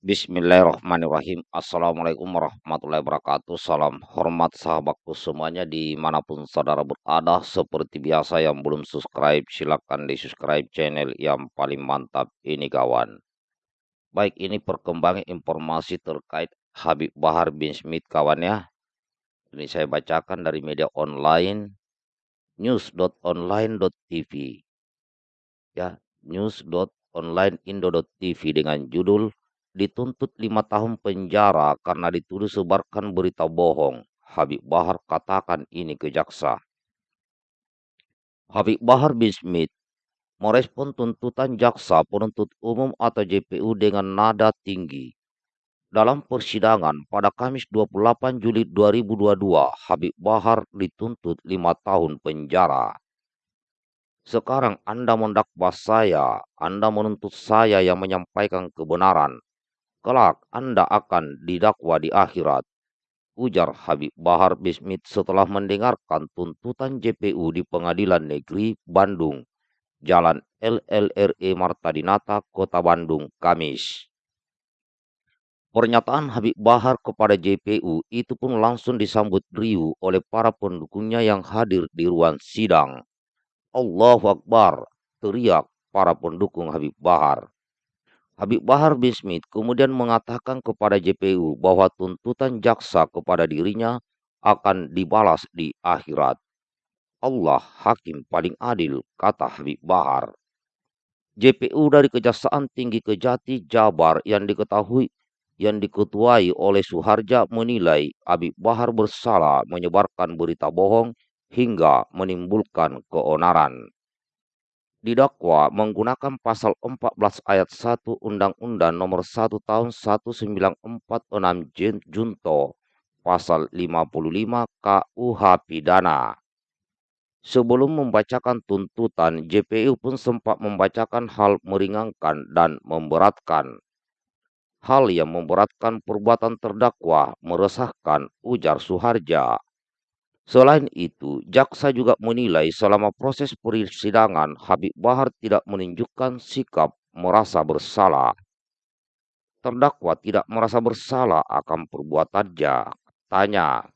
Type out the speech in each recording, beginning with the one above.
Bismillahirrahmanirrahim. Assalamualaikum warahmatullahi wabarakatuh. Salam hormat sahabatku semuanya di mana pun saudara berada. Seperti biasa yang belum subscribe silahkan di subscribe channel yang paling mantap ini kawan. Baik ini perkembangan informasi terkait Habib Bahar bin Smith kawan ya. Ini saya bacakan dari media online news.online.tv ya news.onlineindo.tv dengan judul dituntut lima tahun penjara karena dituduh sebarkan berita bohong. Habib Bahar katakan ini ke jaksa. Habib Bahar bin Smith merespon tuntutan jaksa penuntut umum atau JPU dengan nada tinggi. Dalam persidangan pada Kamis 28 Juli 2022, Habib Bahar dituntut lima tahun penjara. Sekarang Anda mendakwa saya, Anda menuntut saya yang menyampaikan kebenaran. Kelak Anda akan didakwa di akhirat. Ujar Habib Bahar Bismit setelah mendengarkan tuntutan JPU di Pengadilan Negeri Bandung, Jalan LLRE Martadinata, Kota Bandung, Kamis. Pernyataan Habib Bahar kepada JPU itu pun langsung disambut riuh oleh para pendukungnya yang hadir di ruang sidang. Allahu Akbar, teriak para pendukung Habib Bahar. Habib Bahar bin Smith kemudian mengatakan kepada JPU bahwa tuntutan jaksa kepada dirinya akan dibalas di akhirat. Allah hakim paling adil, kata Habib Bahar. JPU dari Kejaksaan Tinggi Kejati Jabar yang diketahui yang diketuai oleh Suharja menilai Habib Bahar bersalah menyebarkan berita bohong hingga menimbulkan keonaran didakwa menggunakan pasal 14 ayat 1 Undang-Undang Nomor 1 Tahun 1946 Junto pasal 55 KUH pidana. Sebelum membacakan tuntutan, JPU pun sempat membacakan hal meringankan dan memberatkan. Hal yang memberatkan perbuatan terdakwa meresahkan ujar Suharja. Selain itu, jaksa juga menilai selama proses persidangan Habib Bahar tidak menunjukkan sikap merasa bersalah. Terdakwa tidak merasa bersalah akan perbuatannya. Tanya.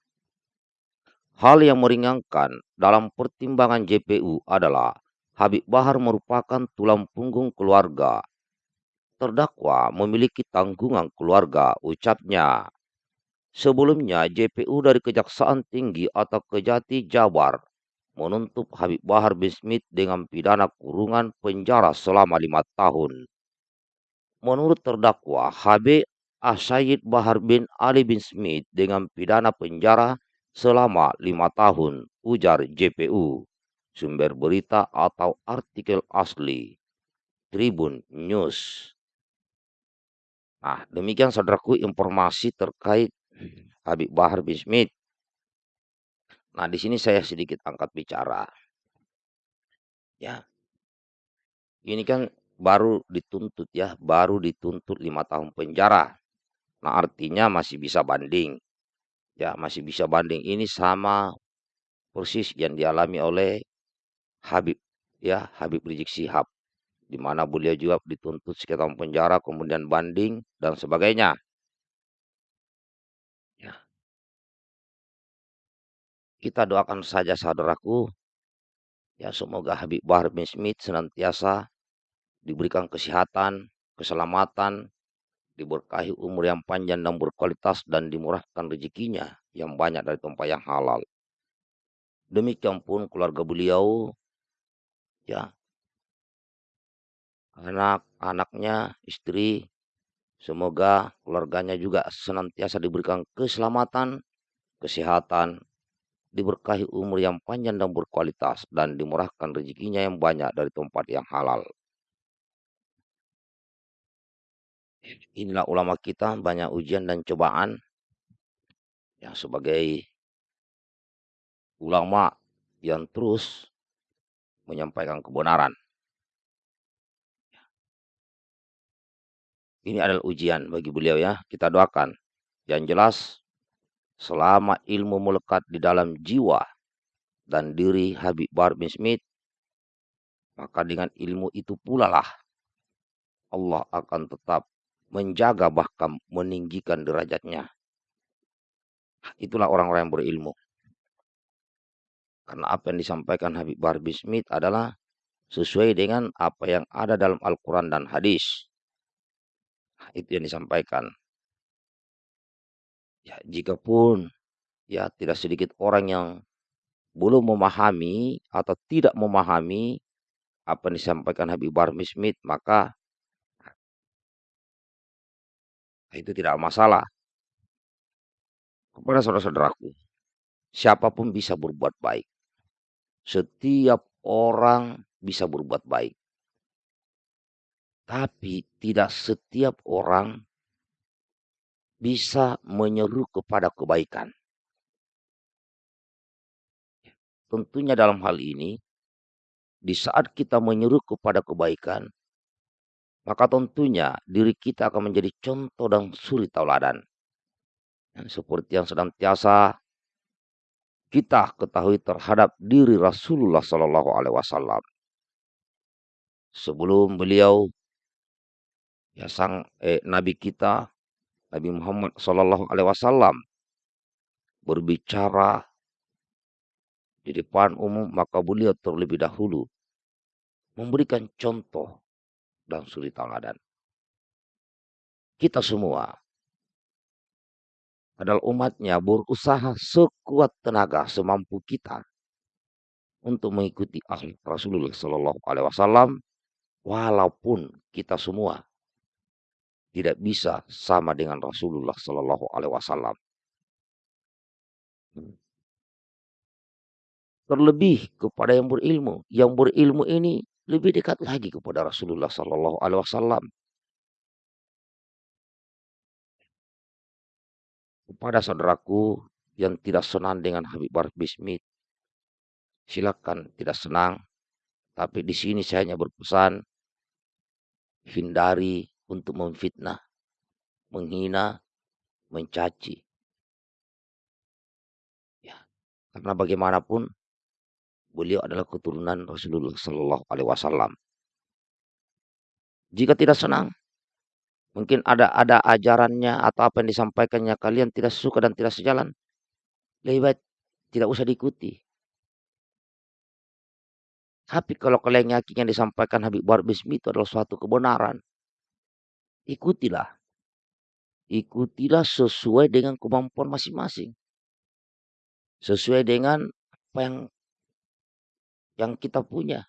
Hal yang meringankan dalam pertimbangan JPU adalah Habib Bahar merupakan tulang punggung keluarga. Terdakwa memiliki tanggungan keluarga, ucapnya. Sebelumnya, JPU dari Kejaksaan Tinggi atau Kejati Jabar menuntut Habib Bahar bin Smith dengan pidana kurungan penjara selama lima tahun. Menurut terdakwa, Habib Asyid Bahar bin Ali bin Smith dengan pidana penjara selama lima tahun, ujar JPU. Sumber berita atau artikel asli. Tribun News. Nah, demikian saudaraku informasi terkait Habib Bahar bin Smith. Nah, di sini saya sedikit angkat bicara. Ya. Ini kan baru dituntut ya, baru dituntut lima tahun penjara. Nah, artinya masih bisa banding. Ya, masih bisa banding. Ini sama persis yang dialami oleh Habib ya, Habib Rizik Sihab di mana beliau juga dituntut sekitar penjara, kemudian banding dan sebagainya. Kita doakan saja saudaraku, ya semoga Habib Bahar bin Smith senantiasa diberikan kesehatan, keselamatan, diberkahi umur yang panjang dan berkualitas dan dimurahkan rezekinya yang banyak dari tempat yang halal. Demikian pun keluarga beliau, ya, anak-anaknya, istri, semoga keluarganya juga senantiasa diberikan keselamatan, kesehatan, diberkahi umur yang panjang dan berkualitas, dan dimurahkan rezekinya yang banyak dari tempat yang halal. Inilah ulama kita banyak ujian dan cobaan yang sebagai ulama yang terus menyampaikan kebenaran. Ini adalah ujian bagi beliau ya. Kita doakan. Yang jelas selama ilmu melekat di dalam jiwa dan diri Habib Bar bin Smith, maka dengan ilmu itu pula lah Allah akan tetap menjaga bahkan meninggikan derajatnya. Itulah orang-orang yang berilmu. Karena apa yang disampaikan Habib Bahar Smith adalah sesuai dengan apa yang ada dalam Al-Quran dan hadis. Itu yang disampaikan. Ya, jika pun ya tidak sedikit orang yang belum memahami atau tidak memahami apa yang disampaikan Habib Bahar Smith, maka itu tidak masalah. Kepada saudara-saudaraku, siapa pun bisa berbuat baik. Setiap orang bisa berbuat baik. Tapi tidak setiap orang bisa menyeru kepada kebaikan. Tentunya dalam hal ini, di saat kita menyeru kepada kebaikan, maka tentunya diri kita akan menjadi contoh dan suri tauladan. Seperti yang sedang tiasa kita ketahui terhadap diri Rasulullah Shallallahu Alaihi Wasallam. Sebelum beliau ya sang eh, Nabi kita Nabi Muhammad Shallallahu Alaihi Wasallam berbicara di depan umum maka beliau terlebih dahulu memberikan contoh dan suri teladan. Kita semua adalah umatnya berusaha sekuat tenaga semampu kita untuk mengikuti akhlak Rasulullah Shallallahu Alaihi Wasallam, walaupun kita semua tidak bisa sama dengan Rasulullah Shallallahu Alaihi Wasallam. Terlebih kepada yang berilmu, yang berilmu ini lebih dekat lagi kepada Rasulullah Sallallahu Alaihi Wasallam. Kepada saudaraku yang tidak senang dengan Habib Barat Bismit, silakan tidak senang, tapi di sini saya hanya berpesan hindari untuk memfitnah, menghina, mencaci. Ya, karena bagaimanapun beliau adalah keturunan Rasulullah Shallallahu Alaihi Wasallam. Jika tidak senang, mungkin ada ada ajarannya atau apa yang disampaikannya kalian tidak suka dan tidak sejalan, lebih baik tidak usah diikuti. Tapi kalau kalian yakin yang disampaikan Habib Bahar Bismi itu adalah suatu kebenaran, ikutilah. Ikutilah sesuai dengan kemampuan masing-masing. Sesuai dengan apa yang yang kita punya.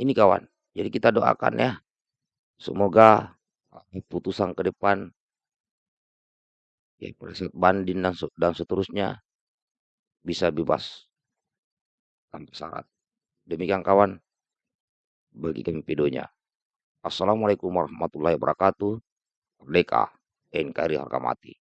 Ini kawan, jadi kita doakan ya. Semoga putusan ke depan ya pada banding dan, dan seterusnya bisa bebas tanpa syarat. Demikian kawan, bagi kami videonya. Assalamualaikum warahmatullahi wabarakatuh. Merdeka, NKRI harga mati.